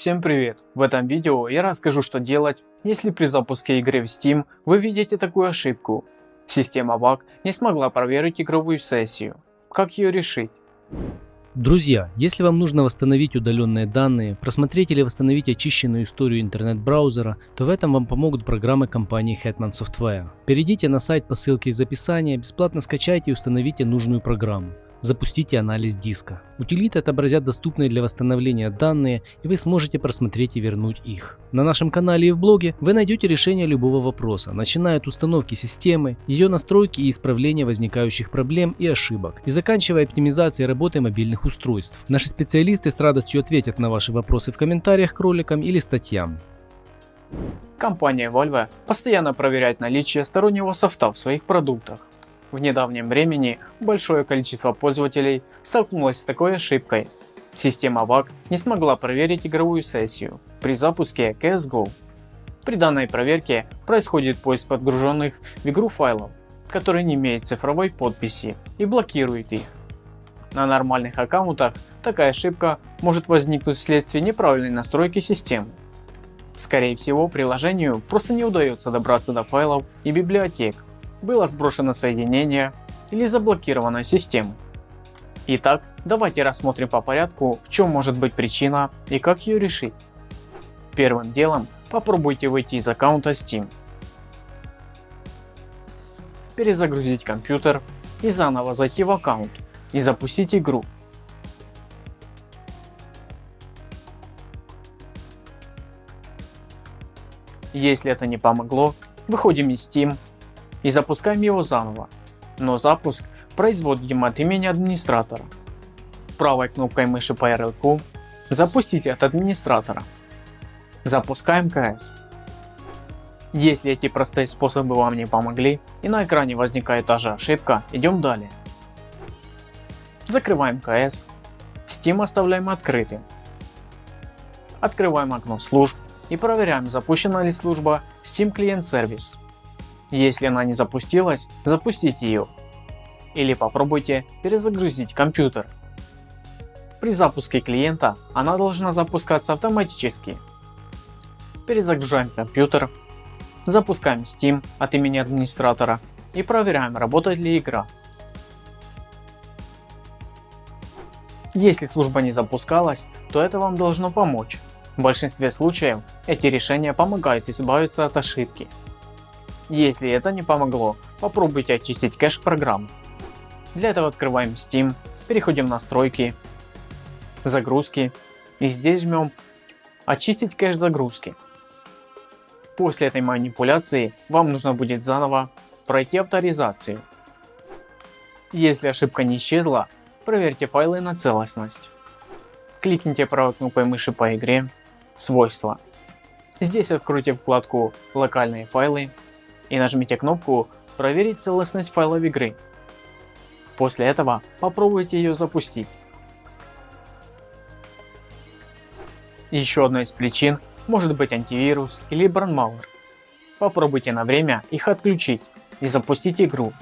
Всем привет! В этом видео я расскажу что делать, если при запуске игры в Steam вы видите такую ошибку. Система VAC не смогла проверить игровую сессию. Как ее решить? Друзья, если вам нужно восстановить удаленные данные, просмотреть или восстановить очищенную историю интернет-браузера, то в этом вам помогут программы компании Hetman Software. Перейдите на сайт по ссылке из описания, бесплатно скачайте и установите нужную программу. Запустите анализ диска. Утилиты отобразят доступные для восстановления данные и вы сможете просмотреть и вернуть их. На нашем канале и в блоге вы найдете решение любого вопроса, начиная от установки системы, ее настройки и исправления возникающих проблем и ошибок, и заканчивая оптимизацией работы мобильных устройств. Наши специалисты с радостью ответят на ваши вопросы в комментариях к роликам или статьям. Компания Valve постоянно проверяет наличие стороннего софта в своих продуктах. В недавнем времени большое количество пользователей столкнулось с такой ошибкой. Система VAC не смогла проверить игровую сессию при запуске CSGO. При данной проверке происходит поиск подгруженных в игру файлов, которые не имеют цифровой подписи и блокирует их. На нормальных аккаунтах такая ошибка может возникнуть вследствие неправильной настройки системы. Скорее всего приложению просто не удается добраться до файлов и библиотек было сброшено соединение или заблокирована система. Итак, давайте рассмотрим по порядку, в чем может быть причина и как ее решить. Первым делом попробуйте выйти из аккаунта Steam, перезагрузить компьютер и заново зайти в аккаунт и запустить игру. Если это не помогло, выходим из Steam и запускаем его заново, но запуск производим от имени администратора. Правой кнопкой мыши по ярлыку запустите от администратора. Запускаем КС. Если эти простые способы вам не помогли и на экране возникает та же ошибка, идем далее. Закрываем КС, Steam оставляем открытым. Открываем окно служб и проверяем запущена ли служба Steam Client Service. Если она не запустилась, запустите ее. Или попробуйте перезагрузить компьютер. При запуске клиента она должна запускаться автоматически. Перезагружаем компьютер, запускаем Steam от имени администратора и проверяем работает ли игра. Если служба не запускалась, то это вам должно помочь. В большинстве случаев эти решения помогают избавиться от ошибки. Если это не помогло, попробуйте очистить кэш программ. Для этого открываем Steam, переходим в настройки, загрузки и здесь жмем очистить кэш загрузки. После этой манипуляции вам нужно будет заново пройти авторизацию. Если ошибка не исчезла, проверьте файлы на целостность. Кликните правой кнопкой мыши по игре «Свойства». Здесь откройте вкладку «Локальные файлы» и нажмите кнопку «Проверить целостность файлов игры». После этого попробуйте ее запустить. Еще одной из причин может быть антивирус или бранмауэр. Попробуйте на время их отключить и запустить игру.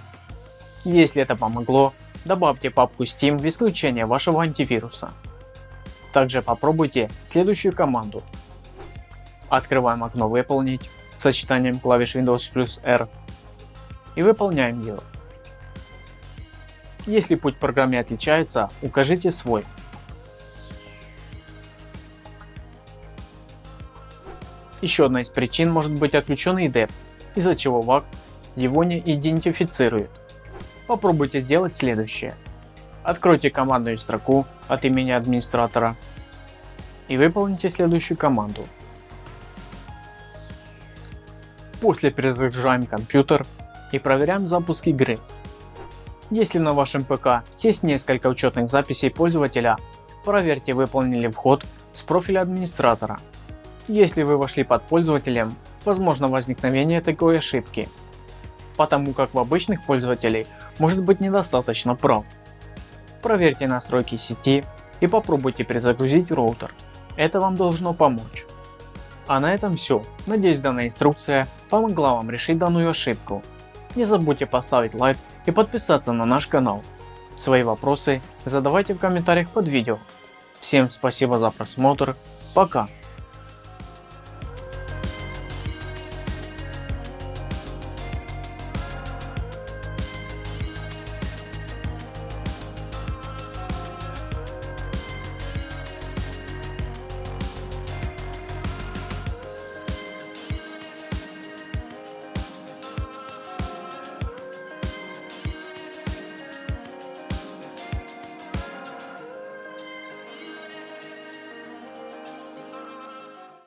Если это помогло, добавьте папку Steam в исключение вашего антивируса. Также попробуйте следующую команду. Открываем окно «Выполнить», сочетанием клавиш Windows плюс R и выполняем его. Если путь в программе отличается, укажите свой. Еще одна из причин может быть отключенный DEP, из-за чего VAC его не идентифицирует. Попробуйте сделать следующее. Откройте командную строку от имени администратора и выполните следующую команду. После перезагружаем компьютер и проверяем запуск игры. Если на вашем ПК есть несколько учетных записей пользователя, проверьте выполнили вход с профиля администратора. Если вы вошли под пользователем, возможно возникновение такой ошибки, потому как в обычных пользователей может быть недостаточно прав. Проверьте настройки сети и попробуйте перезагрузить роутер, это вам должно помочь. А на этом все. Надеюсь данная инструкция помогла вам решить данную ошибку. Не забудьте поставить лайк и подписаться на наш канал. Свои вопросы задавайте в комментариях под видео. Всем спасибо за просмотр. Пока.